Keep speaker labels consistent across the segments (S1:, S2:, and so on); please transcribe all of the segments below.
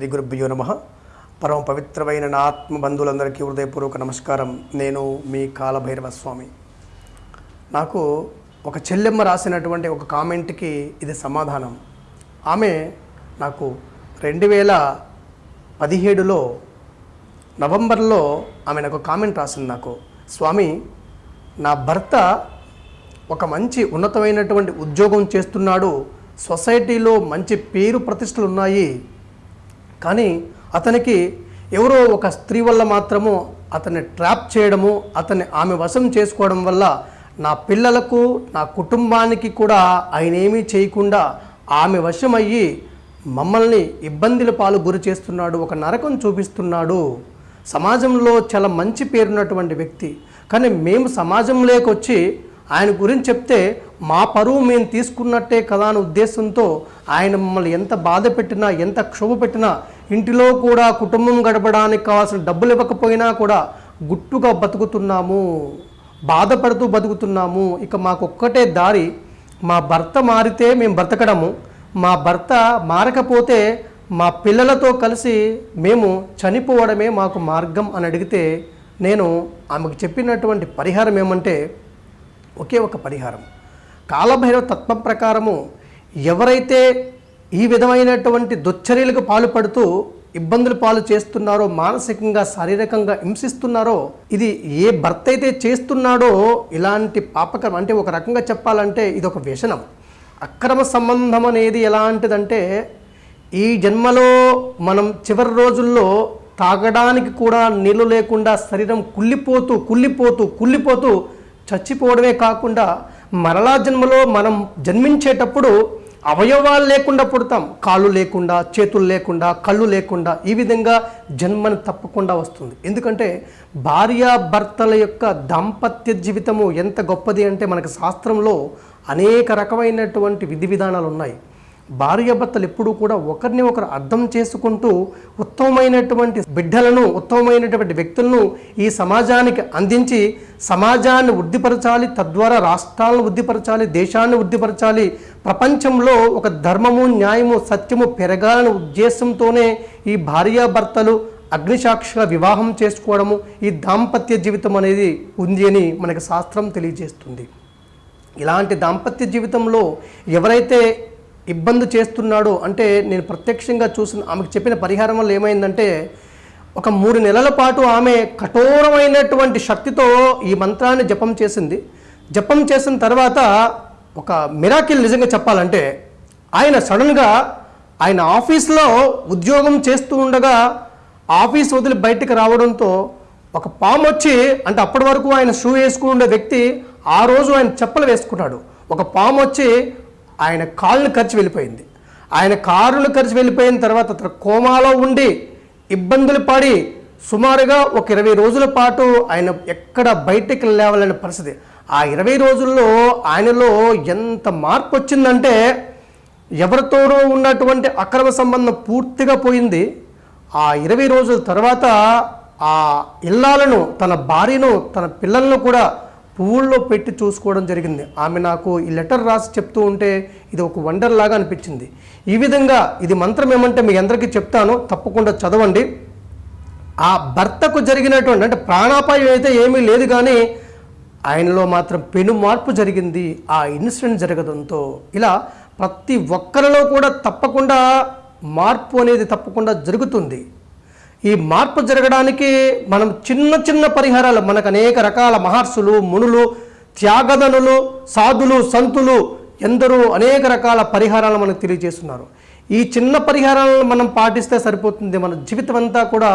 S1: శ్రీ గురుభ్యో నమ. పరమ పవిత్రమైన నా ఆత్మ బంధువులందరికీ హృదయపూర్వక నమస్కారం. నేను మీ కాలభైరవ స్వామి నాకు ఒక చెల్లెమ్మ రాసినటువంటి ఒక కామెంట్కి ఇది సమాధానం. ఆమె నాకు రెండు వేల పదిహేడులో నవంబర్లో ఆమె నాకు కామెంట్ రాసింది నాకు. స్వామి నా భర్త ఒక మంచి ఉన్నతమైనటువంటి ఉద్యోగం చేస్తున్నాడు. సొసైటీలో మంచి పేరు ప్రతిష్టలు ఉన్నాయి కానీ అతనికి ఎవరో ఒక స్త్రీ వల్ల మాత్రము అతన్ని ట్రాప్ చేయడము అతన్ని ఆమె వశం చేసుకోవడం వల్ల నా పిల్లలకు నా కుటుంబానికి కూడా ఆయన ఏమీ చేయకుండా ఆమె వశమయ్యి మమ్మల్ని ఇబ్బందుల పాలు గురి చేస్తున్నాడు ఒక నరకం చూపిస్తున్నాడు. సమాజంలో చాలా మంచి పేరున్నటువంటి వ్యక్తి. కానీ మేము సమాజంలోకి వచ్చి ఆయన గురించి చెప్తే మా పరువు మేము తీసుకున్నట్టే కదా అనే ఉద్దేశంతో ఆయన మమ్మల్ని ఎంత బాధ పెట్టినా ఎంత క్షోభ పెట్టినా ఇంటిలో కూడా కుటుంబం గడపడానికి కావాల్సిన డబ్బులు ఇవ్వకపోయినా కూడా గుట్టుగా బతుకుతున్నాము బాధపడుతూ బతుకుతున్నాము. ఇక మాకు ఒక్కటే దారి మా భర్త మారితే మేము బ్రతకడము. మా భర్త మారకపోతే మా పిల్లలతో కలిసి మేము చనిపోవడమే మాకు మార్గం అని అడిగితే నేను ఆమెకు చెప్పినటువంటి పరిహారం ఏమంటే ఒకే ఒక పరిహారం. కాలభైరవ తత్వం ప్రకారము ఎవరైతే ఈ విధమైనటువంటి దుశ్చర్యలకు పాల్పడుతూ ఇబ్బందులు పాలు చేస్తున్నారో మానసికంగా శారీరకంగా హింసిస్తున్నారో ఇది ఏ భర్త అయితే చేస్తున్నాడో ఇలాంటి పాపకరం అంటే ఒక రకంగా చెప్పాలంటే ఇది ఒక వ్యసనం. అక్రమ సంబంధం అనేది ఎలాంటిదంటే ఈ జన్మలో మనం చివరి రోజుల్లో తాగడానికి కూడా నీళ్ళు లేకుండా శరీరం కుళ్ళిపోతూ కుళ్ళిపోతూ కుళ్ళిపోతూ చచ్చిపోవడమే కాకుండా మరలా జన్మలో మనం జన్మించేటప్పుడు అవయవాలు లేకుండా పుడతాం. కాళ్ళు లేకుండా చేతులు లేకుండా కళ్ళు లేకుండా ఈ విధంగా జన్మను తప్పకుండా వస్తుంది. ఎందుకంటే భార్యాభర్తల యొక్క దాంపత్య జీవితము ఎంత గొప్పది అంటే మనకు శాస్త్రంలో అనేక రకమైనటువంటి విధి విధానాలు ఉన్నాయి. భార్యాభర్తలు ఎప్పుడూ కూడా ఒకరిని ఒకరు అర్థం చేసుకుంటూ ఉత్తమమైనటువంటి బిడ్డలను ఉత్తమమైనటువంటి వ్యక్తులను ఈ సమాజానికి అందించి సమాజాన్ని వృద్ధిపరచాలి తద్వారా రాష్ట్రాలను వృద్ధిపరచాలి దేశాన్ని వృద్ధిపరచాలి ప్రపంచంలో ఒక ధర్మము న్యాయము సత్యము పెరగాలనే ఉద్దేశంతోనే ఈ భార్యాభర్తలు అగ్నిసాక్షిగా వివాహం చేసుకోవడము ఈ దాంపత్య జీవితం అనేది ఉంది అని మనకు శాస్త్రం తెలియజేస్తుంది. ఇలాంటి దాంపత్య జీవితంలో ఎవరైతే ఇబ్బంది చేస్తున్నాడో అంటే నేను ప్రత్యక్షంగా చూసిన ఆమెకు చెప్పిన పరిహారం వల్ల ఏమైందంటే ఒక మూడు నెలల పాటు ఆమె కఠోరమైనటువంటి శక్తితో ఈ మంత్రాన్ని జపం చేసింది. జపం చేసిన తర్వాత ఒక మిరాకిల్ నిజంగా చెప్పాలంటే ఆయన సడన్గా ఆయన ఆఫీస్లో ఉద్యోగం చేస్తూ ఉండగా ఆఫీస్ వదిలి బయటికి రావడంతో ఒక పాము వచ్చి అంటే అప్పటి వరకు ఆయన షూ వేసుకుని ఉండే వ్యక్తి ఆ రోజు ఆయన చెప్పులు వేసుకున్నాడు ఒక పాము వచ్చి ఆయన కాళ్ళను ఖర్చు వెళ్ళిపోయింది. ఆయన కారులు ఖర్చు వెళ్ళిపోయిన తర్వాత అతను కోమాలో ఉండి ఇబ్బందులు పడి సుమారుగా ఒక ఇరవై రోజుల పాటు ఆయన ఎక్కడ బయటికి లేవాలనే పరిస్థితి. ఆ ఇరవై రోజుల్లో ఆయనలో ఎంత మార్పు వచ్చిందంటే ఎవరితోనో ఉన్నటువంటి అక్రమ సంబంధం పూర్తిగా పోయింది. ఆ ఇరవై రోజుల తర్వాత ఆ ఇల్లాలను తన భార్యను తన పిల్లలను కూడా పువ్వుల్లో పెట్టి చూసుకోవడం జరిగింది. ఆమె నాకు ఈ లెటర్ రాసి చెప్తూ ఉంటే ఇది ఒక వండర్ లాగా అనిపించింది. ఈ విధంగా ఇది మంత్రం ఏమంటే మీ అందరికీ చెప్తాను తప్పకుండా చదవండి. ఆ భర్తకు జరిగినటువంటి అంటే ప్రాణాపాయం అయితే ఏమీ లేదు కానీ ఆయనలో మాత్రం పెను మార్పు జరిగింది. ఆ ఇన్సిడెంట్ జరగడంతో ఇలా ప్రతి ఒక్కరిలో కూడా తప్పకుండా మార్పు అనేది తప్పకుండా జరుగుతుంది. ఈ మార్పు జరగడానికి మనం చిన్న చిన్న పరిహారాలు మనకు అనేక రకాల మహర్షులు మునులు త్యాగదనులు సాధులు సంతులు ఎందరో అనేక రకాల పరిహారాలు మనకు తెలియజేస్తున్నారు. ఈ చిన్న పరిహారాలను మనం పాటిస్తే సరిపోతుంది. మన జీవితం అంతా కూడా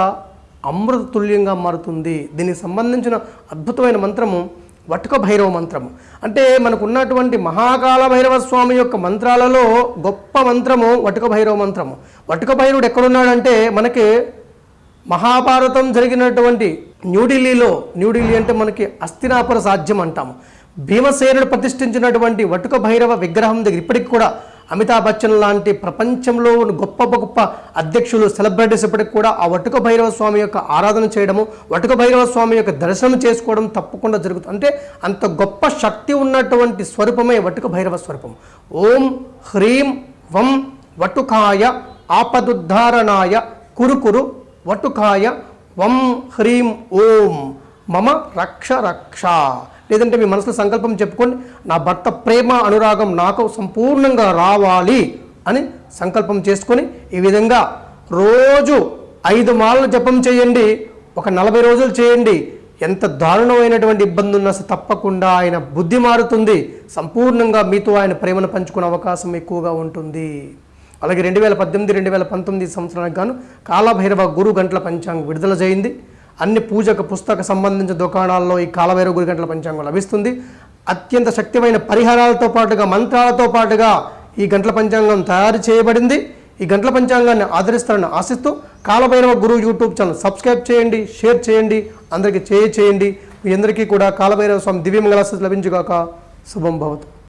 S1: అమృత తుల్యంగా మారుతుంది. దీనికి సంబంధించిన అద్భుతమైన మంత్రము వటుక భైరవ మంత్రము. అంటే మనకు ఉన్నటువంటి మహాకాల భైరవ స్వామి యొక్క మంత్రాలలో గొప్ప మంత్రము వటుక భైరవ మంత్రము. వటుక భైరవుడు ఎక్కడున్నాడంటే మనకి మహాభారతం జరిగినటువంటి న్యూఢిల్లీలో న్యూఢిల్లీ అంటే మనకి అస్థినాపుర సాధ్యం అంటాము. భీమసేనుడు ప్రతిష్ఠించినటువంటి వటుక భైరవ విగ్రహం దగ్గర ఇప్పటికి కూడా అమితాబ్ బచ్చన్ లాంటి ప్రపంచంలో ఉన్న గొప్ప గొప్ప అధ్యక్షులు సెలబ్రిటీస్ ఇప్పటికి కూడా ఆ వటుక భైరవ స్వామి యొక్క ఆరాధన చేయడము వటుక భైరవ స్వామి యొక్క దర్శనం చేసుకోవడం తప్పకుండా జరుగుతుంది. అంటే అంత గొప్ప శక్తి ఉన్నటువంటి స్వరూపమే వటుక భైరవ స్వరూపం. ఓం హ్రీం వం వటుకాయ ఆపదుద్ధారణాయ కురుకురు వటుకాయ వం హ్రీం ఓం మమ రక్ష రక్ష. లేదంటే మీ మనసులో సంకల్పం చెప్పుకోండి నా భర్త ప్రేమ అనురాగం నాకు సంపూర్ణంగా రావాలి అని సంకల్పం చేసుకొని ఈ విధంగా రోజు ఐదు మాలలు జపం చేయండి ఒక నలభై రోజులు చేయండి. ఎంత దారుణమైనటువంటి ఇబ్బంది ఉన్నా తప్పకుండా ఆయన బుద్ధి మారుతుంది. సంపూర్ణంగా మీతో ఆయన ప్రేమను పంచుకునే అవకాశం ఎక్కువగా ఉంటుంది. అలాగే రెండు వేల పద్దెనిమిది రెండు వేల పంతొమ్మిది సంవత్సరానికి గాను కాలభైరవ గురు గంటల పంచాంగం విడుదల చేయింది అన్ని పూజక పుస్తక సంబంధించిన దుకాణాల్లో ఈ కాలభైరవ గురి గంటల పంచాంగం లభిస్తుంది. అత్యంత శక్తిమైన పరిహారాలతో పాటుగా మంత్రాలతో పాటుగా ఈ గంటల పంచాంగం తయారు చేయబడింది. ఈ గంటల పంచాంగాన్ని ఆదరిస్తారని ఆశిస్తూ కాలభైరవ గురువు యూట్యూబ్ ఛానల్ సబ్స్క్రైబ్ చేయండి షేర్ చేయండి అందరికీ చేయ చేయండి. మీ అందరికీ కూడా కాలభైరవ స్వామి దివ్యమంగళాస్థితి లభించుగాక. శుభం భవతు.